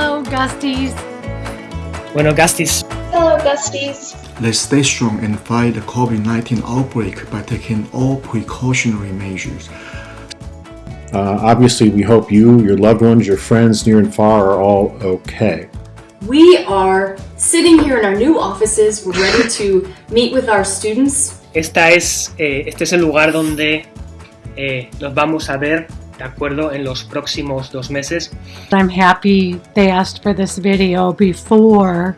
Hello, Gusties. Bueno, Gusties, Hello, Gusties. Let's stay strong and fight the COVID-19 outbreak by taking all precautionary measures. Uh, obviously, we hope you, your loved ones, your friends near and far are all okay. We are sitting here in our new offices, we're ready to meet with our students. esta es, eh, este es el lugar donde eh, nos vamos a ver, ¿de acuerdo? En los próximos dos meses. I'm happy they asked for this video before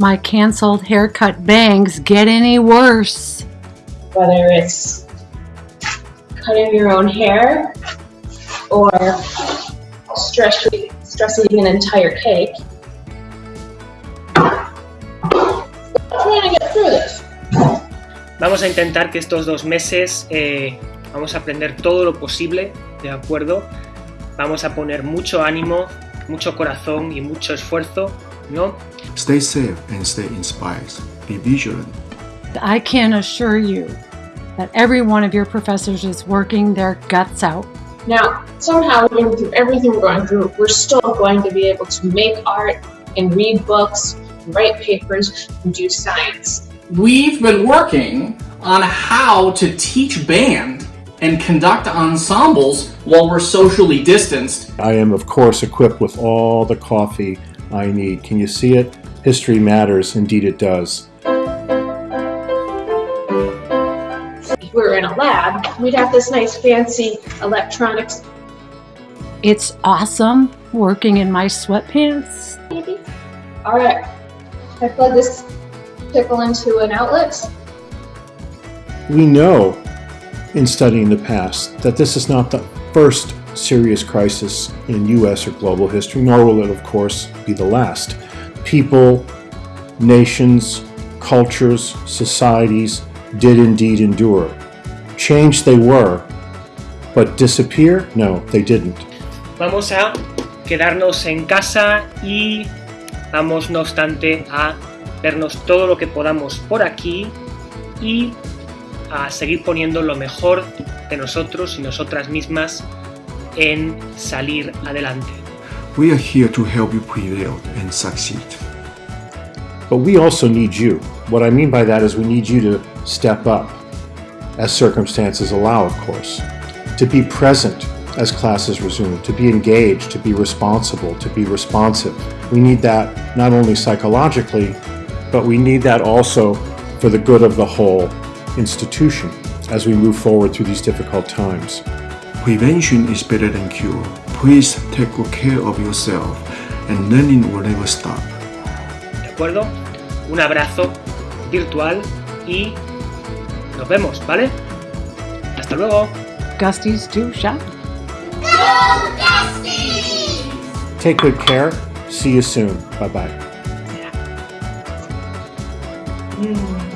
my canceled haircut bangs get any worse. Whether it's cutting your own hair or stress- stressing an entire cake. Trying to get through this. Vamos a intentar que estos dos meses eh, vamos a aprender todo lo posible, ¿de acuerdo? Vamos a poner mucho ánimo, mucho corazón y mucho esfuerzo, ¿no? Stay safe and stay inspired. Be vigilant. I can assure you that every one of your professors is working their guts out. Now, somehow, even through everything we're going through, we're still going to be able to make art and read books, and write papers, and do science. We've been working on how to teach band and conduct ensembles while we're socially distanced. I am, of course, equipped with all the coffee I need. Can you see it? History matters. Indeed, it does. If we were in a lab, we'd have this nice fancy electronics. It's awesome working in my sweatpants. Maybe. All right. I plug this pickle into an outlet. We know in studying the past that this is not the first serious crisis in US or global history, nor will it, of course, be the last. People, nations, cultures, societies did indeed endure. Change they were, but disappear? No, they didn't. Vamos a quedarnos en casa y vamos, no obstante, a vernos todo lo que podamos por aquí y a seguir poniendo lo mejor de nosotros y nosotras mismas en salir adelante. We are here to help you prevail and succeed. But we also need you. What I mean by that is we need you to step up, as circumstances allow, of course, to be present as classes resume, to be engaged, to be responsible, to be responsive. We need that not only psychologically, but we need that also for the good of the whole institution as we move forward through these difficult times. Prevention is better than cure. Please take good care of yourself and learning will never stop. ¿De acuerdo? Un abrazo virtual y nos vemos, ¿vale? Hasta luego. Gusties do shop. Take good care. See you soon. Bye bye. Mm.